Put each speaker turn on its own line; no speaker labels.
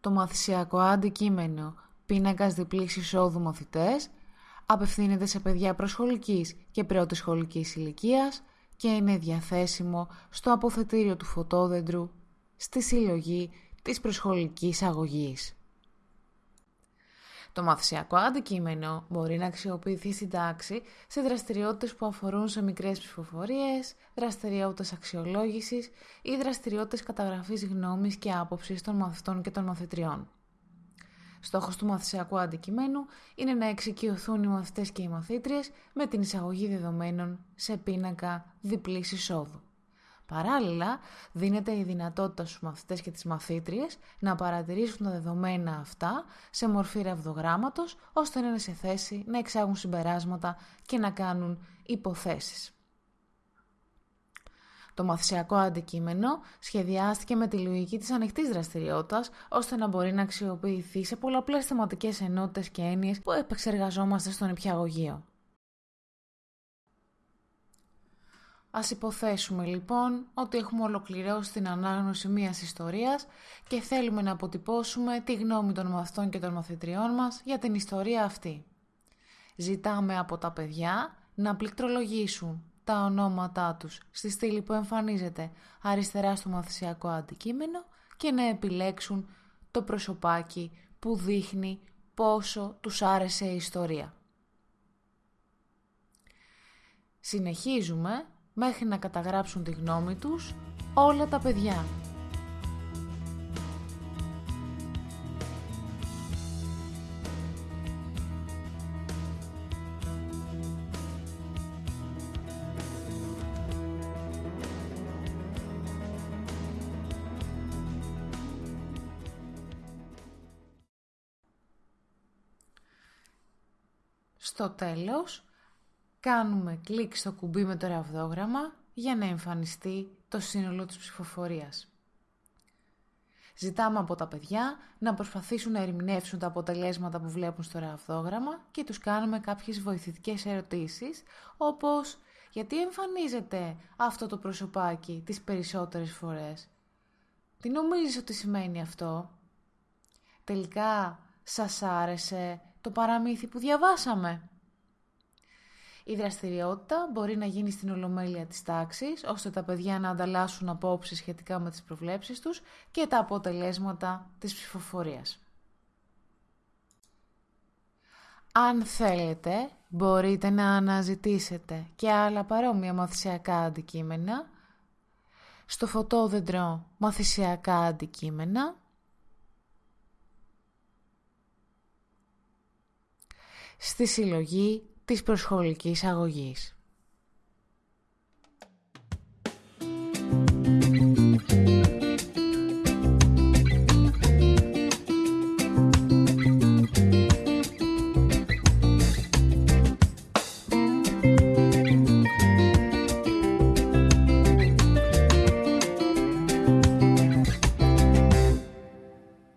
Το μαθησιακό αντικείμενο πίνακας διπλής εισόδου μαθητές απευθύνεται σε παιδιά προσχολικής και πρώτης σχολικής ηλικίας και είναι διαθέσιμο στο αποθετήριο του φωτόδεντρου στη συλλογή της προσχολικής αγωγής. Το μαθησιακό αντικείμενο μπορεί να αξιοποιηθεί στην τάξη σε δραστηριότητες που αφορούν σε μικρές ψηφοφορίες, δραστηριότητες αξιολόγησης ή δραστηριότητες καταγραφής γνώμης και άποψης των μαθητών και των μαθητριών. Στόχος του μαθησιακού αντικειμένου είναι να εξοικειωθούν οι μαθητές και οι μαθήτριες με την εισαγωγή δεδομένων σε πίνακα διπλής εισόδου. Παράλληλα, δίνεται η δυνατότητα στους μαθητές και τις μαθήτριες να παρατηρήσουν τα δεδομένα αυτά σε μορφή ρευδογράμματος, ώστε να είναι σε θέση να εξάγουν συμπεράσματα και να κάνουν υποθέσεις. Το μαθησιακό αντικείμενο σχεδιάστηκε με τη λογική της ανοιχτής δραστηριότητας, ώστε να μπορεί να αξιοποιηθεί σε πολλαπλές θεματικές ενότητες και έννοιες που επεξεργαζόμαστε στον υπηαγωγείο. Ας υποθέσουμε λοιπόν ότι έχουμε ολοκληρώσει την ανάγνωση μιας ιστορίας και θέλουμε να αποτυπώσουμε τη γνώμη των μαθητών και των μαθητριών μας για την ιστορία αυτή. Ζητάμε από τα παιδιά να πληκτρολογήσουν τα ονόματά τους στη στήλη που εμφανίζεται αριστερά στο μαθησιακό αντικείμενο και να επιλέξουν το προσωπάκι που δείχνει πόσο τους άρεσε η ιστορία. Συνεχίζουμε μέχρι να καταγράψουν τη γνώμη τους όλα τα παιδιά. Στο τέλος, κάνουμε κλικ στο κουμπί με το ραβδόγραμμα για να εμφανιστεί το σύνολο της ψηφοφορίας. Ζητάμε από τα παιδιά να προσπαθήσουν να ερμηνεύσουν τα αποτελέσματα που βλέπουν στο ραβδόγραμμα και τους κάνουμε κάποιες βοηθητικές ερωτήσεις, όπως «Γιατί εμφανίζεται αυτό το προσωπάκι τις περισσότερες φορές» «Τι νομίζεις ότι σημαίνει αυτό» «Τελικά σας άρεσε το παραμύθι που διαβάσαμε» Η δραστηριότητα μπορεί να γίνει στην ολομέλεια της τάξης, ώστε τα παιδιά να ανταλλάσσουν απόψεις σχετικά με τις προβλέψεις τους και τα αποτελέσματα της ψηφοφορίας. Αν θέλετε, μπορείτε να αναζητήσετε και άλλα παρόμοια μαθησιακά αντικείμενα στο φωτόδεντρο μαθησιακά αντικείμενα στη συλλογή της προσχολικής αγωγής.